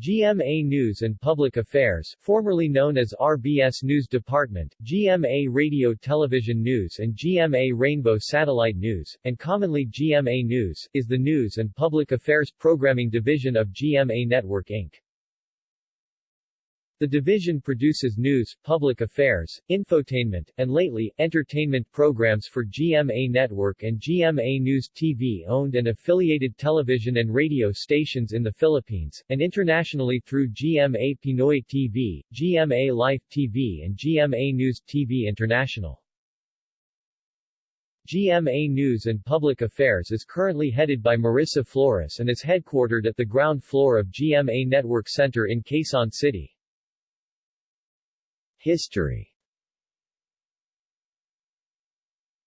GMA News and Public Affairs, formerly known as RBS News Department, GMA Radio Television News and GMA Rainbow Satellite News, and commonly GMA News, is the news and public affairs programming division of GMA Network Inc. The division produces news, public affairs, infotainment, and lately, entertainment programs for GMA Network and GMA News TV owned and affiliated television and radio stations in the Philippines, and internationally through GMA Pinoy TV, GMA Life TV and GMA News TV International. GMA News and Public Affairs is currently headed by Marissa Flores and is headquartered at the ground floor of GMA Network Center in Quezon City. History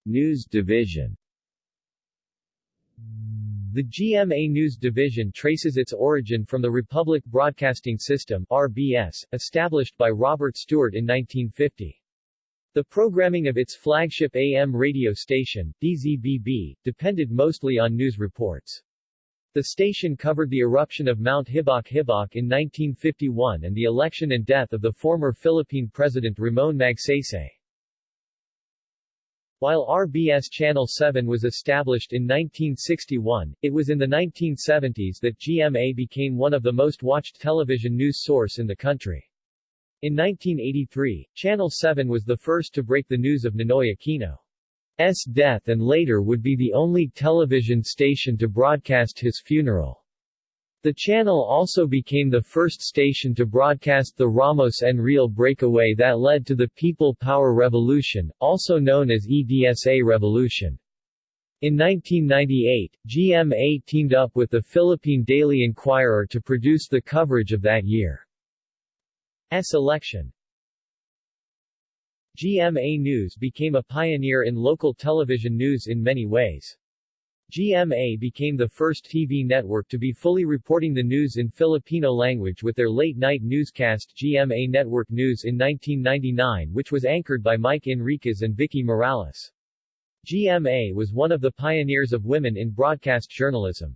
News Division The GMA News Division traces its origin from the Republic Broadcasting System RBS, established by Robert Stewart in 1950. The programming of its flagship AM radio station, DZBB, depended mostly on news reports. The station covered the eruption of Mount Hibok-Hibok in 1951 and the election and death of the former Philippine President Ramon Magsaysay. While RBS Channel 7 was established in 1961, it was in the 1970s that GMA became one of the most watched television news source in the country. In 1983, Channel 7 was the first to break the news of Ninoy Aquino. S death and later would be the only television station to broadcast his funeral. The channel also became the first station to broadcast the Ramos Enrile breakaway that led to the People Power Revolution, also known as EDSA Revolution. In 1998, GMA teamed up with the Philippine Daily Inquirer to produce the coverage of that year's election. GMA News became a pioneer in local television news in many ways. GMA became the first TV network to be fully reporting the news in Filipino language with their late-night newscast GMA Network News in 1999 which was anchored by Mike Enriquez and Vicky Morales. GMA was one of the pioneers of women in broadcast journalism.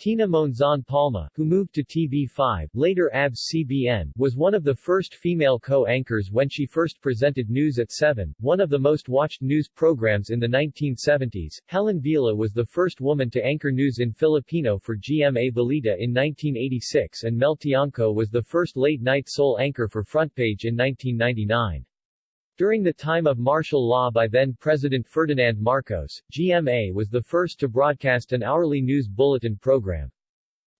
Tina Monzon Palma, who moved to TV5, later ABS-CBN, was one of the first female co-anchors when she first presented News at 7, one of the most watched news programs in the 1970s. Helen Vela was the first woman to anchor news in Filipino for GMA Balita in 1986 and Mel Tiangco was the first late-night sole anchor for Frontpage in 1999. During the time of martial law by then-President Ferdinand Marcos, GMA was the first to broadcast an hourly news bulletin program.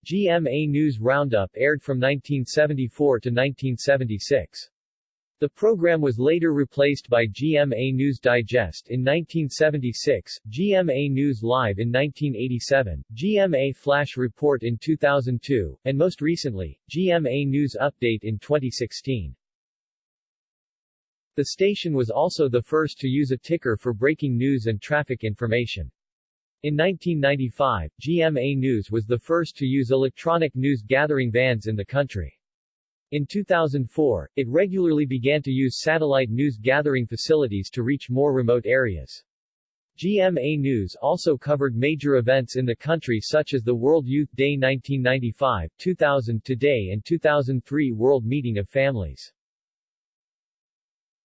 GMA News Roundup aired from 1974 to 1976. The program was later replaced by GMA News Digest in 1976, GMA News Live in 1987, GMA Flash Report in 2002, and most recently, GMA News Update in 2016. The station was also the first to use a ticker for breaking news and traffic information. In 1995, GMA News was the first to use electronic news gathering vans in the country. In 2004, it regularly began to use satellite news gathering facilities to reach more remote areas. GMA News also covered major events in the country such as the World Youth Day 1995, 2000 Today and 2003 World Meeting of Families.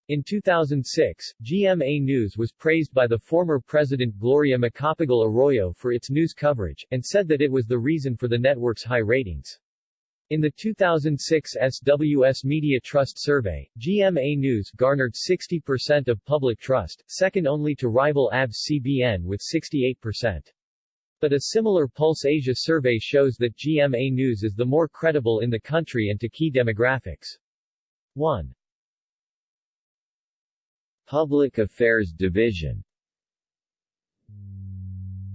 In 2006, GMA News was praised by the former president Gloria Macapagal Arroyo for its news coverage, and said that it was the reason for the network's high ratings. In the 2006 SWS Media Trust Survey, GMA News garnered 60% of public trust, second only to rival ABS-CBN with 68%. But a similar Pulse Asia survey shows that GMA News is the more credible in the country and to key demographics. 1. Public Affairs Division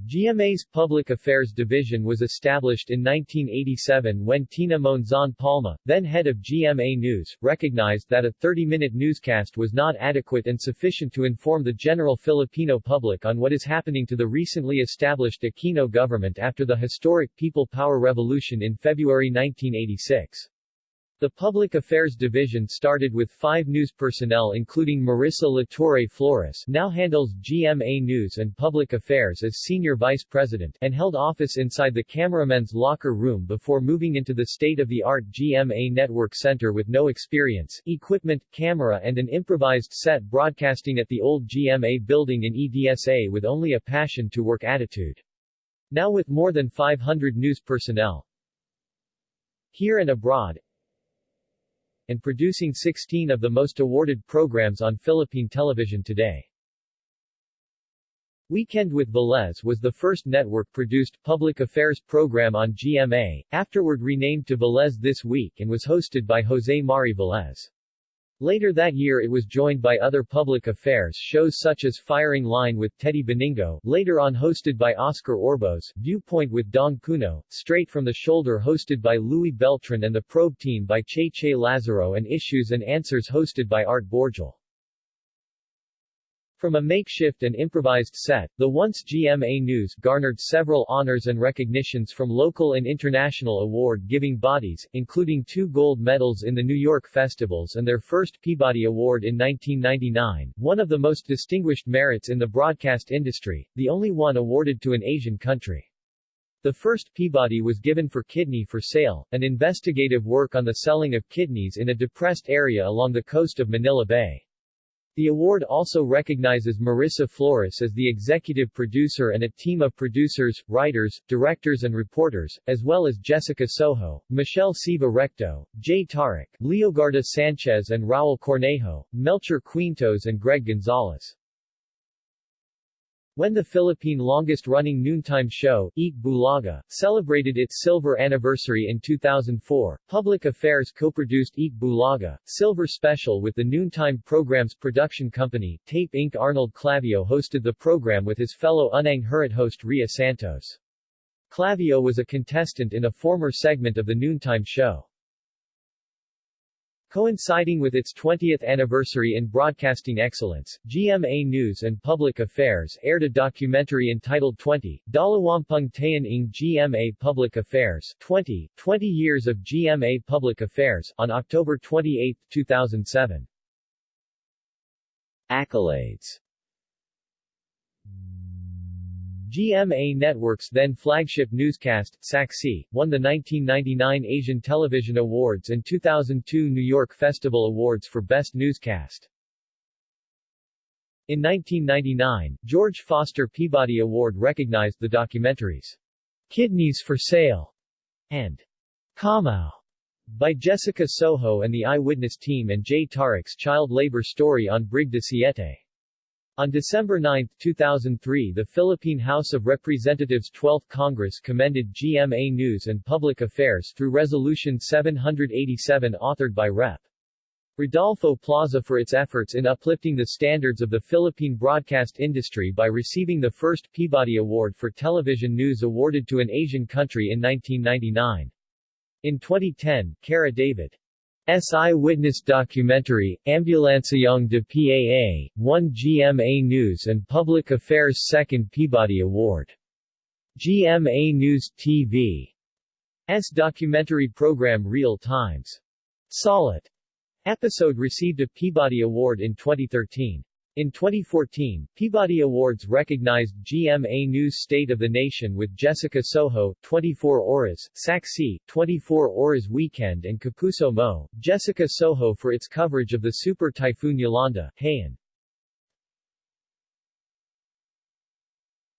GMA's Public Affairs Division was established in 1987 when Tina Monzon Palma, then head of GMA News, recognized that a 30-minute newscast was not adequate and sufficient to inform the general Filipino public on what is happening to the recently established Aquino government after the historic People Power Revolution in February 1986. The Public Affairs Division started with five news personnel including Marissa Latorre Flores now handles GMA News and Public Affairs as Senior Vice President and held office inside the cameramen's locker room before moving into the state-of-the-art GMA Network Center with no experience, equipment, camera and an improvised set broadcasting at the old GMA building in EDSA with only a passion to work attitude. Now with more than 500 news personnel, here and abroad, and producing 16 of the most awarded programs on Philippine television today. Weekend with Velez was the first network-produced public affairs program on GMA, afterward renamed to Velez This Week and was hosted by Jose Mari Velez. Later that year it was joined by other public affairs shows such as Firing Line with Teddy Benigno, later on hosted by Oscar Orbos, Viewpoint with Dong Puno, Straight from the Shoulder hosted by Luis Beltran and The Probe Team by Che Che Lazaro and Issues and Answers hosted by Art Borjal. From a makeshift and improvised set, the once GMA News garnered several honors and recognitions from local and international award-giving bodies, including two gold medals in the New York festivals and their first Peabody Award in 1999, one of the most distinguished merits in the broadcast industry, the only one awarded to an Asian country. The first Peabody was given for Kidney for Sale, an investigative work on the selling of kidneys in a depressed area along the coast of Manila Bay. The award also recognizes Marissa Flores as the executive producer and a team of producers, writers, directors and reporters, as well as Jessica Soho, Michelle Siva Recto, Jay Taruc, Leogarda Sanchez and Raul Cornejo, Melchor Quintos and Greg Gonzalez. When the Philippine longest-running noontime show, Eat Bulaga, celebrated its silver anniversary in 2004, Public Affairs co-produced Eat Bulaga, Silver Special with the noontime program's production company, Tape Inc. Arnold Clavio hosted the program with his fellow Unang Hirit host Rhea Santos. Clavio was a contestant in a former segment of the noontime show. Coinciding with its 20th anniversary in broadcasting excellence, GMA News and Public Affairs aired a documentary entitled 20, Dalawampung Taon ng GMA Public Affairs 20, 20 Years of GMA Public Affairs, on October 28, 2007. Accolades GMA Network's then flagship newscast, Saksi, won the 1999 Asian Television Awards and 2002 New York Festival Awards for Best Newscast. In 1999, George Foster Peabody Award recognized the documentaries Kidneys for Sale and Kamao by Jessica Soho and the Eyewitness team and Jay Taruc's child labor story on Brig de Siete. On December 9, 2003 the Philippine House of Representatives 12th Congress commended GMA News and Public Affairs through Resolution 787 authored by Rep. Rodolfo Plaza for its efforts in uplifting the standards of the Philippine broadcast industry by receiving the first Peabody Award for television news awarded to an Asian country in 1999. In 2010, Kara David S. eyewitness documentary, Ambulansyang de Paa, won GMA News and Public Affairs' second Peabody Award. GMA News TV. S documentary program Real Times. Solid episode received a Peabody Award in 2013. In 2014, Peabody Awards recognized GMA News State of the Nation with Jessica Soho, 24 Oras, Saksi, 24 Oras Weekend and Kapuso Mo, Jessica Soho for its coverage of the Super Typhoon Yolanda, Haiyan.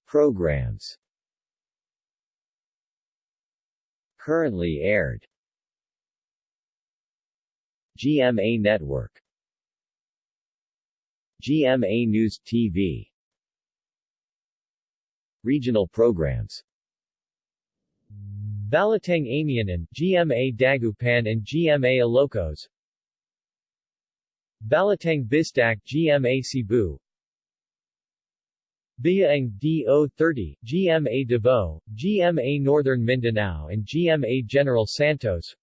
Programs. Currently aired. GMA Network GMA News TV Regional programs. Balitang Amianan, GMA Dagupan and GMA Ilocos. Balitang Bisdak GMA Cebu. Biaang DO30, GMA Davao, GMA Northern Mindanao and GMA General Santos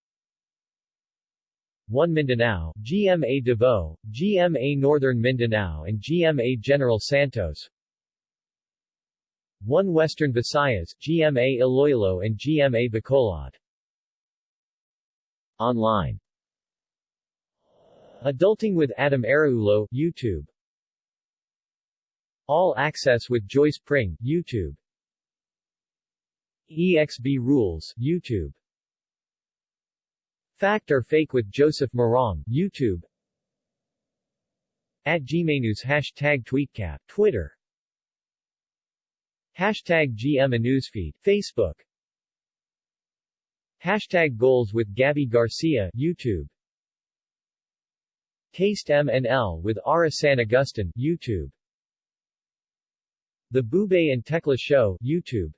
1 Mindanao, GMA Davao, GMA Northern Mindanao and GMA General Santos 1 Western Visayas, GMA Iloilo and GMA Bacolod Online Adulting with Atom Araullo, YouTube. All Access with Joyce Pring, YouTube. EXB Rules, YouTube. Fact or Fake with Joseph Morong, YouTube. At GMAnews Hashtag TweetCap, Twitter. Hashtag GM Newsfeed, Facebook. Hashtag Goals with Gabbi Garcia, YouTube. Taste M&L with Ara San Agustin, YouTube. The Boobay and Tekla Show, YouTube.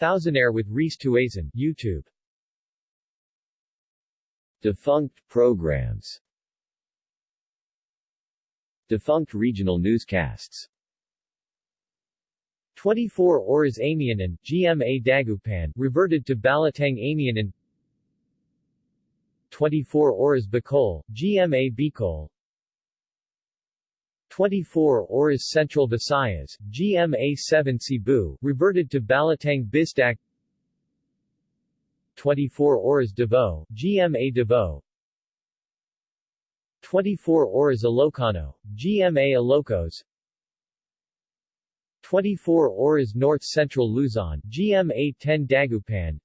Thousandaire with Reese Tuazon, YouTube. Defunct programs. Defunct regional newscasts. 24 Oras Amianan, GMA Dagupan, reverted to Balitang Amianan 24 Oras Bicol, GMA Bicol. 24 Oras Central Visayas, GMA 7 Cebu, reverted to Balitang Bisdak 24 Oras Davao, GMA Davao 24 Oras Ilocano, GMA Ilocos 24 Oras North Central Luzon, GMA 10 Dagupan.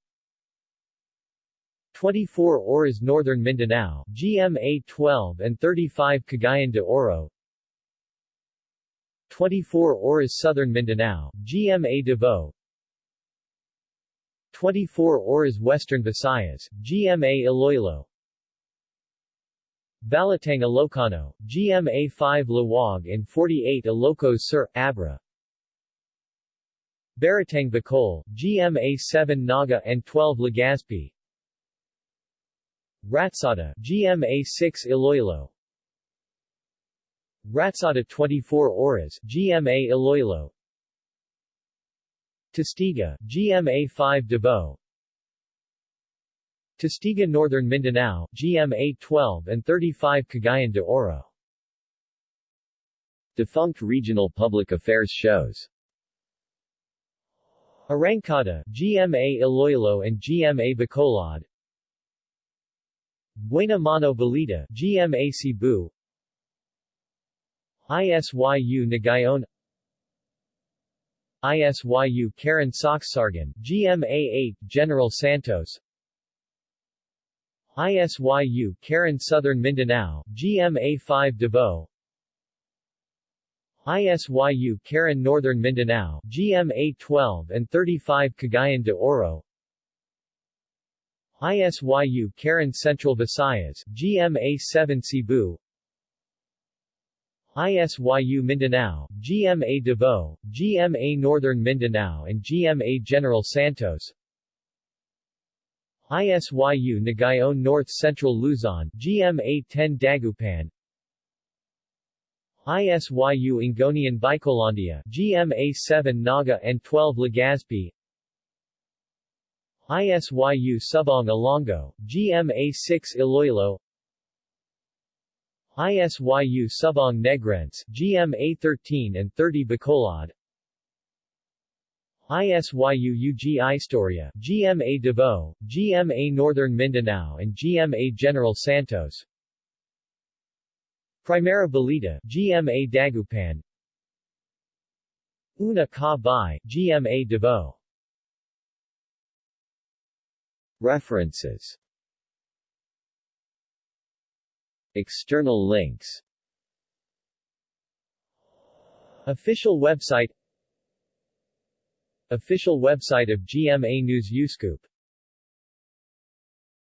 24 Oras Northern Mindanao, GMA 12 and 35 Cagayan de Oro. 24 Oras Southern Mindanao, GMA Davao 24 Oras Western Visayas, GMA Iloilo. Balitang Ilocano, GMA 5 Laoag and 48 Ilocos Sur, Abra. Balitang Bicol, GMA 7 Naga and 12 Legazpi. Ratsada, GMA 6 Iloilo. Ratsada 24 Oras, GMA Iloilo Testiga, GMA 5 Davao. Testiga Northern Mindanao, GMA 12 and 35 Cagayan de Oro. Defunct regional public affairs shows. Arangkada, GMA Iloilo and GMA Bacolod. Buena Mano Balita, GMA Cebu. ISYU Nagayon ISYU Karon Soxsargan, GMA 8 General Santos. ISYU Karon Southern Mindanao, GMA 5 Davao. ISYU Karon Northern Mindanao, GMA 12 and 35 Cagayan de Oro. ISYU Karon Central Visayas, GMA 7 Cebu ISYU Mindanao, GMA Davao, GMA Northern Mindanao and GMA General Santos. ISYU Nagayon North Central Luzon, GMA 10 Dagupan. ISYU Ingonian Bicolandia, GMA 7 Naga and 12 Legazpi. ISYU Subong Ilonggo, GMA 6 Iloilo ISYU Subong Negrense, GMA 13 and 30 Bacolod. ISYU UG Istorya, GMA Davao, GMA Northern Mindanao and GMA General Santos. Primera Balita, GMA Dagupan. Una Ka Bai, GMA Davao. References External links. Official website. Official website of GMA News UScoop